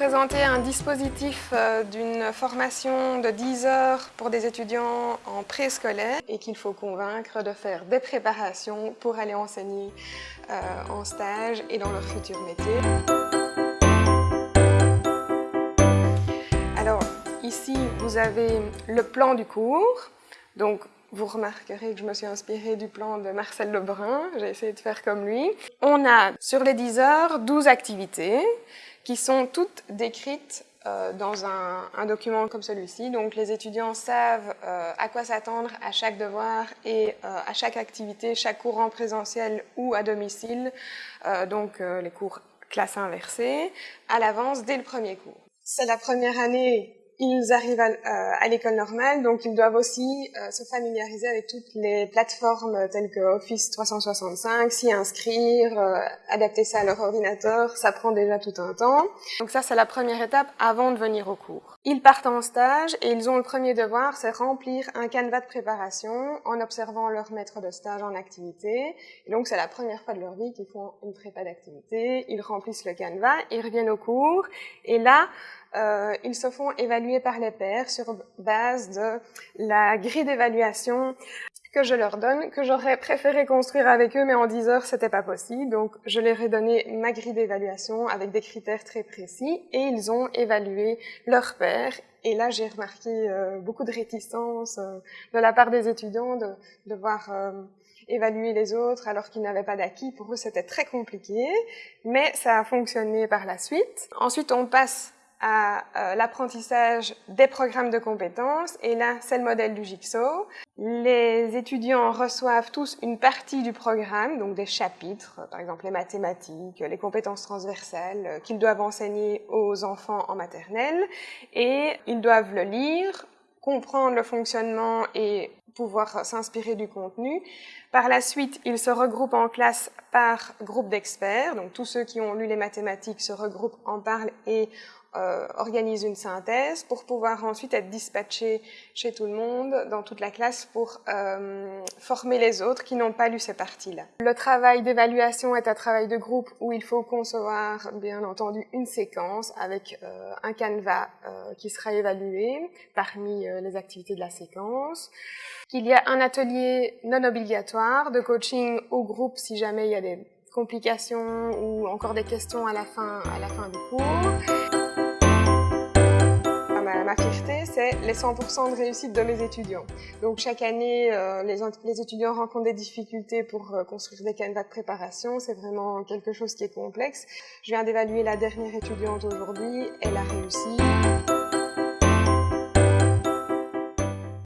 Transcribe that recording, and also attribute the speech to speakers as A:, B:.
A: présenter un dispositif euh, d'une formation de 10 heures pour des étudiants en préscolaire et qu'il faut convaincre de faire des préparations pour aller enseigner euh, en stage et dans leur futur métier. Alors, ici, vous avez le plan du cours. Donc, vous remarquerez que je me suis inspirée du plan de Marcel Lebrun, j'ai essayé de faire comme lui. On a sur les 10 heures 12 activités qui sont toutes décrites euh, dans un, document comme celui-ci. Donc les étudiants savent euh, à quoi s'attendre à chaque devoir et euh, à chaque activité, chaque cours en présentiel ou à domicile, donc les cours classe inversée, à l'avance dès le premier cours. C'est la première année ils arrivent à, euh, à l'école normale, donc ils doivent aussi euh, se familiariser avec toutes les plateformes telles que Office 365, s'y inscrire, euh, adapter ça à leur ordinateur, ça prend déjà tout un temps. Donc ça, c'est la première étape avant de venir au cours. Ils partent en stage et ils ont le premier devoir, c'est remplir un canevas de préparation en observant leur maître de stage en activité. Et donc c'est la première fois de leur vie qu'ils font une prépa d'activité, ils remplissent le canevas, ils reviennent au cours et là, euh, ils se font évaluer par les pairs sur base de la grille d'évaluation que je leur donne, que j'aurais préféré construire avec eux, mais en 10 heures, c'était pas possible. Donc, je leur ai donné ma grille d'évaluation avec des critères très précis et ils ont évalué leur père. Et là, j'ai remarqué euh, beaucoup de réticence euh, de la part des étudiants de, de voir euh, évaluer les autres alors qu'ils n'avaient pas d'acquis. Pour eux, c'était très compliqué, mais ça a fonctionné par la suite. Ensuite, on passe à euh, l'apprentissage des programmes de compétences. Et là, c'est le modèle du Jigsaw. Les étudiants reçoivent tous une partie du programme, donc des chapitres, par exemple les mathématiques, les compétences transversales euh, qu'ils doivent enseigner aux enfants en maternelle. Et ils doivent le lire, comprendre le fonctionnement et pouvoir s'inspirer du contenu. Par la suite, ils se regroupent en classe par groupe d'experts. Donc tous ceux qui ont lu les mathématiques se regroupent, en parlent et euh, organise une synthèse pour pouvoir ensuite être dispatché chez tout le monde, dans toute la classe, pour euh, former les autres qui n'ont pas lu ces parties-là. Le travail d'évaluation est un travail de groupe où il faut concevoir, bien entendu, une séquence avec euh, un canevas qui sera évalué parmi les activités de la séquence. Qu'il y a un atelier non obligatoire de coaching au groupe si jamais il y a des complications ou encore des questions à la fin, à la fin du cours ma fierté, c'est les 100% de réussite de mes étudiants. Donc chaque année, euh, les, étudiants rencontrent des difficultés pour euh, construire des canevas de préparation. C'est vraiment quelque chose qui est complexe. Je viens d'évaluer la dernière étudiante aujourd'hui. Elle a réussi.